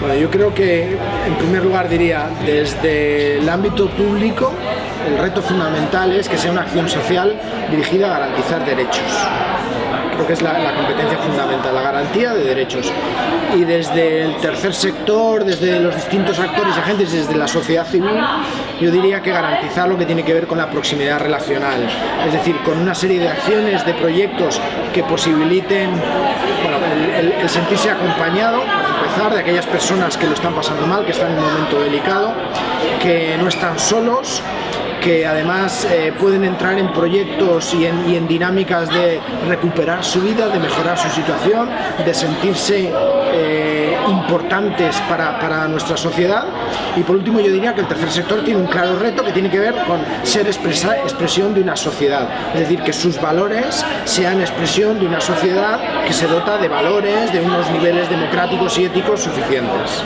Bueno, yo creo que en primer lugar diría, desde el ámbito público, el reto fundamental es que sea una acción social dirigida a garantizar derechos. Creo que es la, competencia fundamental, la garantía de derechos. Y desde el tercer sector, desde los distintos actores y agentes, desde la sociedad civil, yo diría que garantizar lo que tiene que ver con la proximidad relacional. Es decir, con una serie de acciones, de proyectos que posibiliten el, el, sentirse acompañado, de aquellas personas que lo están pasando mal, que están en un momento delicado, que no están solos, que además eh, pueden entrar en proyectos y en, y en, dinámicas de recuperar su vida, de mejorar su situación, de sentirse eh, importantes para, para, nuestra sociedad. Y por último yo diría que el tercer sector tiene un claro reto que tiene que ver con ser expresa, expresión de una sociedad, es decir, que sus valores sean expresión de una sociedad que se dota de valores, de unos niveles democráticos y éticos suficientes.